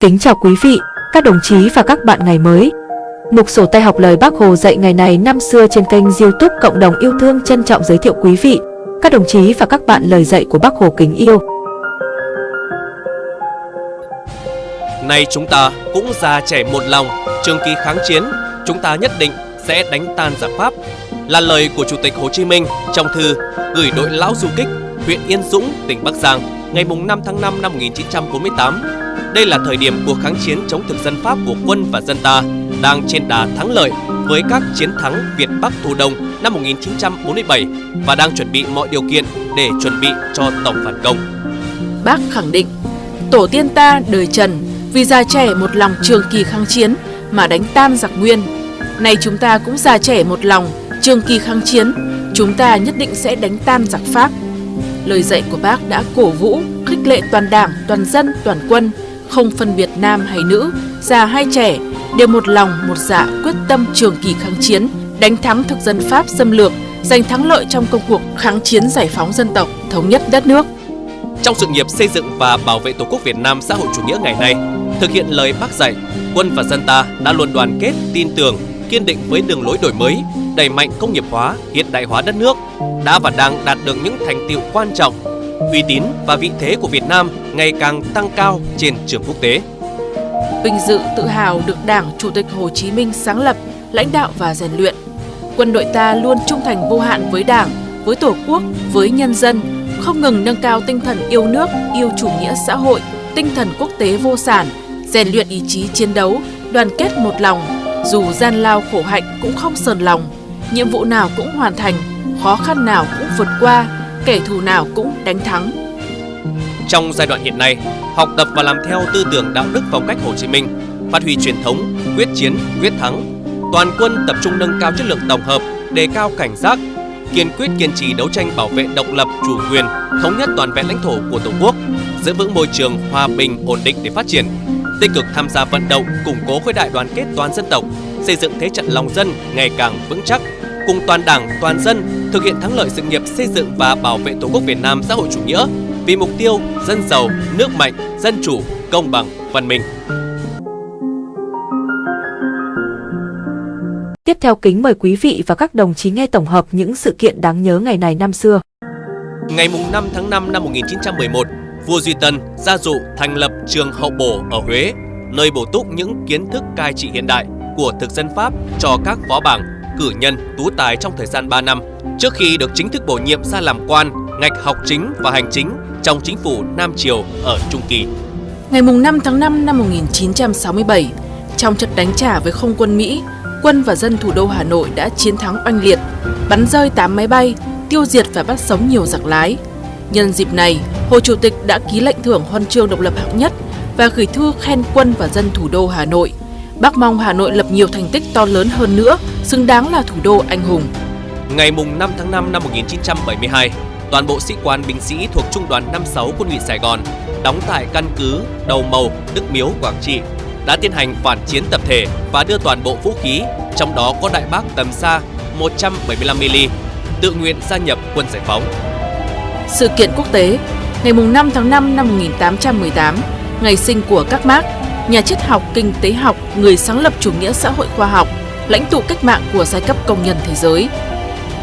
Kính chào quý vị, các đồng chí và các bạn ngày mới. Mục sổ tay học lời Bác Hồ dạy ngày này năm xưa trên kênh youtube Cộng đồng yêu thương trân trọng giới thiệu quý vị, các đồng chí và các bạn lời dạy của Bác Hồ kính yêu. Nay chúng ta cũng già trẻ một lòng, trường kỳ kháng chiến, chúng ta nhất định sẽ đánh tan giặc Pháp. Là lời của Chủ tịch Hồ Chí Minh trong thư gửi đội lão du kích huyện Yên Dũng, tỉnh Bắc Giang ngày 5 tháng 5 năm 1948 đây là thời điểm cuộc kháng chiến chống thực dân Pháp của quân và dân ta đang trên đà thắng lợi với các chiến thắng Việt Bắc Thu Đông năm 1947 và đang chuẩn bị mọi điều kiện để chuẩn bị cho tổng phản công. Bác khẳng định, tổ tiên ta đời Trần vì già trẻ một lòng trường kỳ kháng chiến mà đánh tan giặc Nguyên. Nay chúng ta cũng già trẻ một lòng trường kỳ kháng chiến, chúng ta nhất định sẽ đánh tan giặc Pháp. Lời dạy của bác đã cổ vũ, khích lệ toàn đảng, toàn dân, toàn quân không phân biệt nam hay nữ, già hay trẻ, đều một lòng một dạ quyết tâm trường kỳ kháng chiến, đánh thắng thực dân Pháp xâm lược, giành thắng lợi trong công cuộc kháng chiến giải phóng dân tộc, thống nhất đất nước. Trong sự nghiệp xây dựng và bảo vệ Tổ quốc Việt Nam xã hội chủ nghĩa ngày nay, thực hiện lời bác dạy, quân và dân ta đã luôn đoàn kết, tin tưởng, kiên định với đường lối đổi mới, đẩy mạnh công nghiệp hóa, hiện đại hóa đất nước, đã và đang đạt được những thành tiệu quan trọng uy tín và vị thế của Việt Nam ngày càng tăng cao trên trường quốc tế. Vinh dự tự hào được Đảng Chủ tịch Hồ Chí Minh sáng lập, lãnh đạo và rèn luyện. Quân đội ta luôn trung thành vô hạn với Đảng, với Tổ quốc, với nhân dân, không ngừng nâng cao tinh thần yêu nước, yêu chủ nghĩa xã hội, tinh thần quốc tế vô sản, rèn luyện ý chí chiến đấu, đoàn kết một lòng, dù gian lao khổ hạnh cũng không sờn lòng, nhiệm vụ nào cũng hoàn thành, khó khăn nào cũng vượt qua, kẻ thù nào cũng đánh thắng. Trong giai đoạn hiện nay, học tập và làm theo tư tưởng đạo đức phong cách Hồ Chí Minh, phát huy truyền thống, quyết chiến, quyết thắng, toàn quân tập trung nâng cao chất lượng tổng hợp, đề cao cảnh giác, kiên quyết kiên trì đấu tranh bảo vệ độc lập, chủ quyền, thống nhất toàn vẹn lãnh thổ của Tổ quốc, giữ vững môi trường hòa bình, ổn định để phát triển, tích cực tham gia vận động, củng cố khối đại đoàn kết toàn dân tộc, xây dựng thế trận lòng dân ngày càng vững chắc, cùng toàn đảng, toàn dân thực hiện thắng lợi sự nghiệp xây dựng và bảo vệ Tổ quốc Việt Nam xã hội chủ nghĩa vì mục tiêu dân giàu, nước mạnh, dân chủ, công bằng, văn minh. Tiếp theo kính mời quý vị và các đồng chí nghe tổng hợp những sự kiện đáng nhớ ngày này năm xưa. Ngày 5 tháng 5 năm 1911, vua Duy Tân gia dụ thành lập trường hậu bổ ở Huế, nơi bổ túc những kiến thức cai trị hiện đại của thực dân Pháp cho các phó bảng cử nhân tú tài trong thời gian 3 năm trước khi được chính thức bổ nhiệm ra làm quan ngạch học chính và hành chính trong chính phủ Nam Triều ở Trung Kỳ. Ngày 5 tháng 5 năm 1967, trong trận đánh trả với không quân Mỹ, quân và dân thủ đô Hà Nội đã chiến thắng oanh liệt, bắn rơi 8 máy bay, tiêu diệt và bắt sống nhiều giặc lái. Nhân dịp này, Hồ Chủ tịch đã ký lệnh thưởng huân chương độc lập hạng nhất và gửi thư khen quân và dân thủ đô Hà Nội – Bác mong Hà Nội lập nhiều thành tích to lớn hơn nữa, xứng đáng là thủ đô anh hùng. Ngày 5 tháng 5 năm 1972, toàn bộ sĩ quan binh sĩ thuộc Trung đoàn 56 quân ủy Sài Gòn đóng tại căn cứ Đầu Màu, Đức Miếu, Quảng Trị đã tiến hành phản chiến tập thể và đưa toàn bộ vũ khí, trong đó có đại bác tầm xa 175mm, tự nguyện gia nhập quân giải phóng. Sự kiện quốc tế Ngày 5 tháng 5 năm 1818, ngày sinh của các Mark, nhà triết học, kinh tế học, người sáng lập chủ nghĩa xã hội khoa học, lãnh tụ cách mạng của giai cấp công nhân thế giới.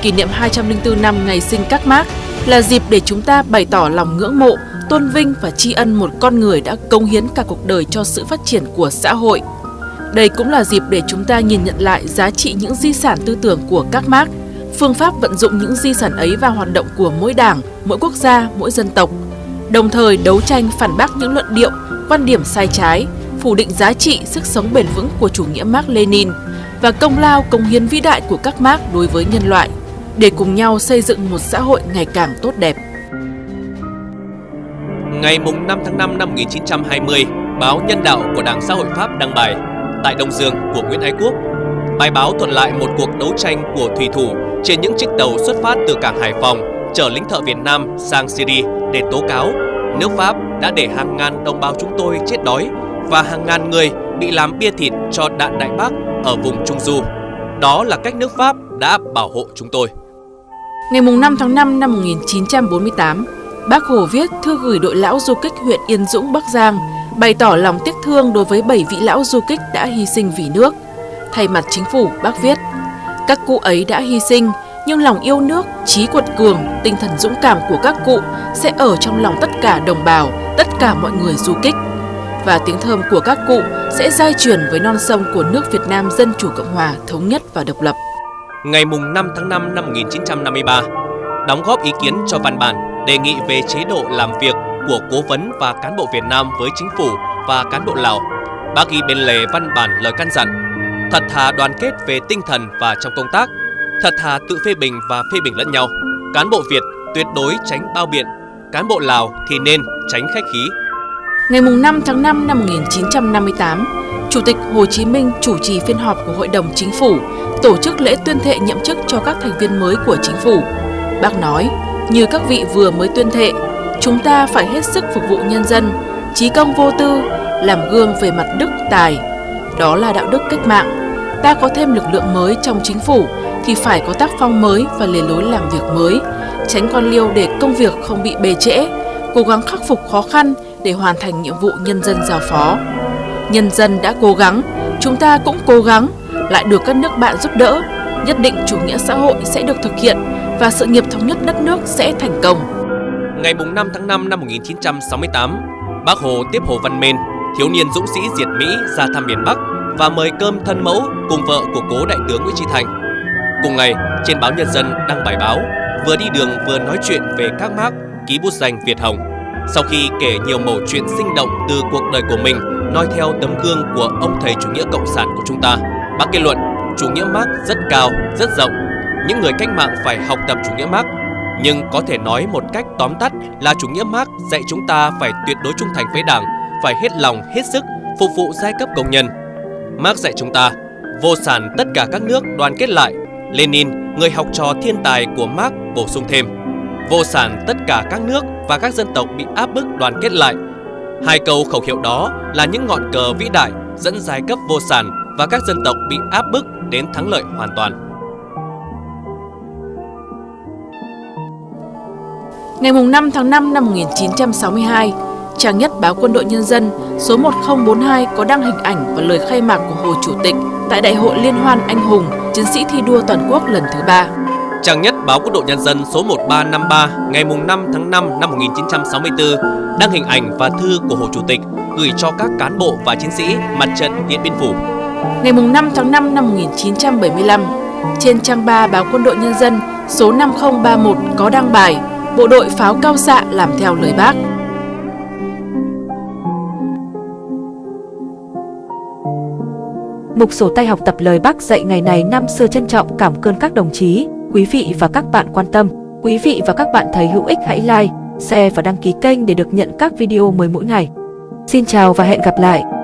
Kỷ niệm 204 năm ngày sinh các Mark là dịp để chúng ta bày tỏ lòng ngưỡng mộ, tôn vinh và tri ân một con người đã công hiến cả cuộc đời cho sự phát triển của xã hội. Đây cũng là dịp để chúng ta nhìn nhận lại giá trị những di sản tư tưởng của các Mark, phương pháp vận dụng những di sản ấy vào hoạt động của mỗi đảng, mỗi quốc gia, mỗi dân tộc, đồng thời đấu tranh phản bác những luận điệu, quan điểm sai trái, phủ định giá trị, sức sống bền vững của chủ nghĩa Mark Lenin và công lao công hiến vĩ đại của các Mark đối với nhân loại để cùng nhau xây dựng một xã hội ngày càng tốt đẹp. Ngày 5 tháng 5 năm 1920, báo Nhân đạo của Đảng Xã hội Pháp đăng bài tại Đông Dương của Nguyễn Ái Quốc. Bài báo thuật lại một cuộc đấu tranh của thủy thủ trên những chiếc tàu xuất phát từ cảng Hải Phòng chở lính thợ Việt Nam sang Syria để tố cáo nước Pháp đã để hàng ngàn đồng bào chúng tôi chết đói và hàng ngàn người bị làm bia thịt cho đạn Đại Bác ở vùng Trung Du. Đó là cách nước Pháp đã bảo hộ chúng tôi. Ngày 5 tháng 5 năm 1948, Bác Hồ viết thư gửi đội lão du kích huyện Yên Dũng, Bắc Giang bày tỏ lòng tiếc thương đối với 7 vị lão du kích đã hy sinh vì nước. Thay mặt chính phủ, bác viết, các cụ ấy đã hy sinh, nhưng lòng yêu nước, trí quật cường, tinh thần dũng cảm của các cụ sẽ ở trong lòng tất cả đồng bào, tất cả mọi người du kích. Và tiếng thơm của các cụ sẽ giai truyền với non sông của nước Việt Nam Dân Chủ Cộng Hòa thống nhất và độc lập. Ngày 5 tháng 5 năm 1953, đóng góp ý kiến cho văn bản đề nghị về chế độ làm việc của cố vấn và cán bộ Việt Nam với chính phủ và cán bộ Lào. Bác ghi bên lề văn bản lời căn dặn, thật thà đoàn kết về tinh thần và trong công tác, thật thà tự phê bình và phê bình lẫn nhau. Cán bộ Việt tuyệt đối tránh bao biện, cán bộ Lào thì nên tránh khách khí. Ngày 5 tháng 5 năm 1958, Chủ tịch Hồ Chí Minh chủ trì phiên họp của Hội đồng Chính phủ, tổ chức lễ tuyên thệ nhậm chức cho các thành viên mới của chính phủ. Bác nói, như các vị vừa mới tuyên thệ, chúng ta phải hết sức phục vụ nhân dân, trí công vô tư, làm gương về mặt đức tài. Đó là đạo đức cách mạng. Ta có thêm lực lượng mới trong chính phủ thì phải có tác phong mới và lề lối làm việc mới, tránh con liêu để công việc không bị bề trễ, cố gắng khắc phục khó khăn để hoàn thành nhiệm vụ nhân dân giao phó. Nhân dân đã cố gắng, chúng ta cũng cố gắng, lại được các nước bạn giúp đỡ, nhất định chủ nghĩa xã hội sẽ được thực hiện và sự nghiệp thống nhất đất nước sẽ thành công. Ngày 5 tháng 5 năm 1968, Bác Hồ tiếp Hồ Văn Mên, thiếu niên dũng sĩ diệt Mỹ ra thăm miền Bắc và mời cơm thân mẫu cùng vợ của cố đại tướng Nguyễn Tri Thành. Cùng ngày, trên báo Nhân dân đăng bài báo, vừa đi đường vừa nói chuyện về các mác ký bút danh Việt Hồng. Sau khi kể nhiều mẩu chuyện sinh động từ cuộc đời của mình, nói theo tấm gương của ông thầy chủ nghĩa cộng sản của chúng ta, bác kết luận chủ nghĩa Marx rất cao, rất rộng. Những người cách mạng phải học tập chủ nghĩa Marx nhưng có thể nói một cách tóm tắt là chủ nghĩa Marx dạy chúng ta phải tuyệt đối trung thành với Đảng, phải hết lòng, hết sức phục vụ giai cấp công nhân. Marx dạy chúng ta vô sản tất cả các nước đoàn kết lại. Lenin, người học trò thiên tài của Marx bổ sung thêm vô sản tất cả các nước và các dân tộc bị áp bức đoàn kết lại. Hai câu khẩu hiệu đó là những ngọn cờ vĩ đại dẫn giai cấp vô sản và các dân tộc bị áp bức đến thắng lợi hoàn toàn. Ngày 5 tháng 5 năm 1962, trang nhất báo Quân đội Nhân dân số 1042 có đăng hình ảnh và lời khai mạc của Hồ Chủ tịch tại Đại hội Liên hoan Anh hùng Chiến sĩ thi đua toàn quốc lần thứ ba. Trang nhất báo Quân đội Nhân dân số 1353 ngày 5 tháng 5 năm 1964 đăng hình ảnh và thư của Hồ Chủ tịch gửi cho các cán bộ và chiến sĩ mặt trận Điện Biên Phủ. Ngày 5 tháng 5 năm 1975, trên trang 3 báo Quân đội Nhân dân số 5031 có đăng bài Bộ đội pháo cao xạ làm theo lời bác. Mục sổ tay học tập lời bác dạy ngày này năm xưa trân trọng cảm ơn các đồng chí, quý vị và các bạn quan tâm. Quý vị và các bạn thấy hữu ích hãy like, share và đăng ký kênh để được nhận các video mới mỗi ngày. Xin chào và hẹn gặp lại!